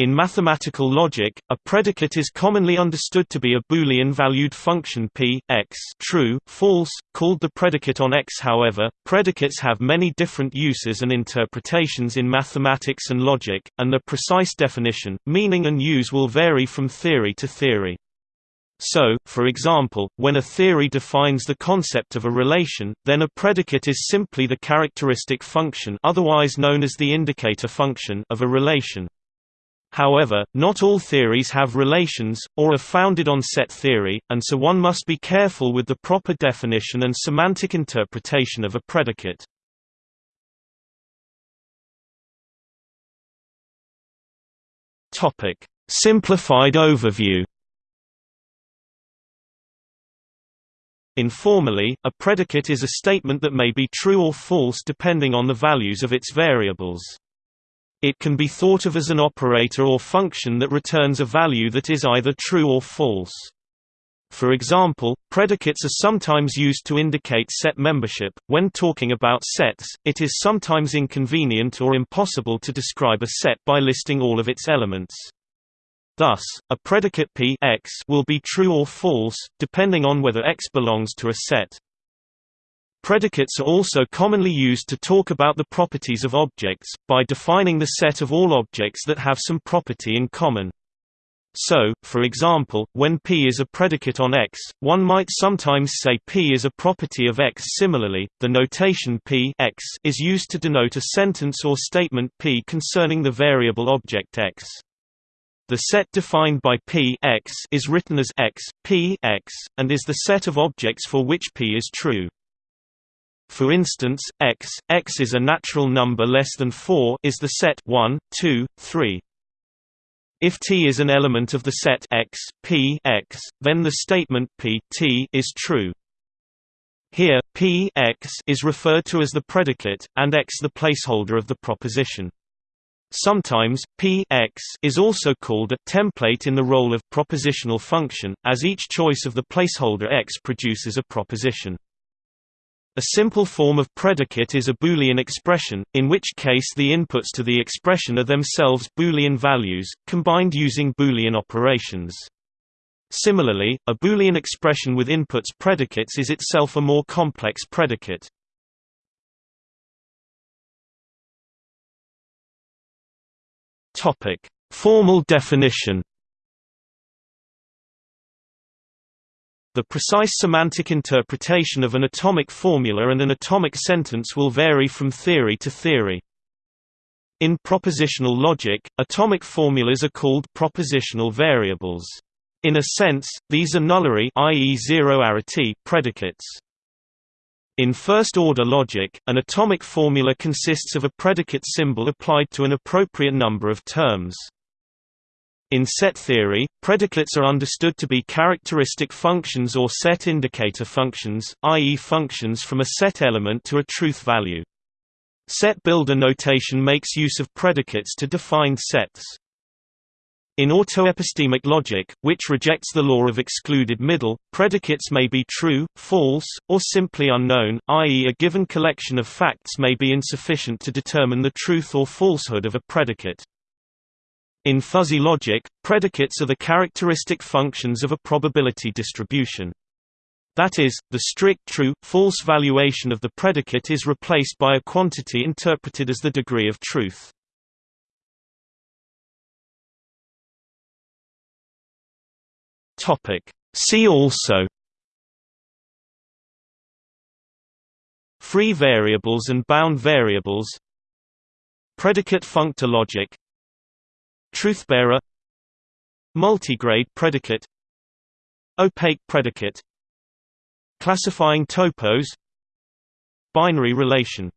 In mathematical logic, a predicate is commonly understood to be a Boolean-valued function p, x true, false, called the predicate on x however, predicates have many different uses and interpretations in mathematics and logic, and their precise definition, meaning and use will vary from theory to theory. So, for example, when a theory defines the concept of a relation, then a predicate is simply the characteristic function otherwise known as the indicator function of a relation. However, not all theories have relations, or are founded on set theory, and so one must be careful with the proper definition and semantic interpretation of a predicate. Simplified overview Informally, a predicate is a statement that may be true or false depending on the values of its variables. It can be thought of as an operator or function that returns a value that is either true or false. For example, predicates are sometimes used to indicate set membership. When talking about sets, it is sometimes inconvenient or impossible to describe a set by listing all of its elements. Thus, a predicate p x will be true or false, depending on whether x belongs to a set. Predicates are also commonly used to talk about the properties of objects, by defining the set of all objects that have some property in common. So, for example, when P is a predicate on X, one might sometimes say P is a property of X. Similarly, the notation P X is used to denote a sentence or statement P concerning the variable object X. The set defined by P X is written as X, P X, and is the set of objects for which P is true. For instance, x, x is a natural number less than 4 is the set 1, 2, 3. If T is an element of the set x, P x, then the statement P T is true. Here, P x is referred to as the predicate, and x the placeholder of the proposition. Sometimes, P x is also called a template in the role of propositional function, as each choice of the placeholder x produces a proposition. A simple form of predicate is a Boolean expression, in which case the inputs to the expression are themselves Boolean values, combined using Boolean operations. Similarly, a Boolean expression with inputs predicates is itself a more complex predicate. Formal definition The precise semantic interpretation of an atomic formula and an atomic sentence will vary from theory to theory. In propositional logic, atomic formulas are called propositional variables. In a sense, these are nullary i.e. zero-arity predicates. In first-order logic, an atomic formula consists of a predicate symbol applied to an appropriate number of terms. In set theory, predicates are understood to be characteristic functions or set indicator functions, i.e. functions from a set element to a truth value. Set builder notation makes use of predicates to define sets. In autoepistemic logic, which rejects the law of excluded middle, predicates may be true, false, or simply unknown, i.e. a given collection of facts may be insufficient to determine the truth or falsehood of a predicate. In fuzzy logic, predicates are the characteristic functions of a probability distribution. That is, the strict true-false valuation of the predicate is replaced by a quantity interpreted as the degree of truth. See also Free variables and bound variables Predicate functor logic Truthbearer Multigrade predicate Opaque predicate Classifying topos Binary relation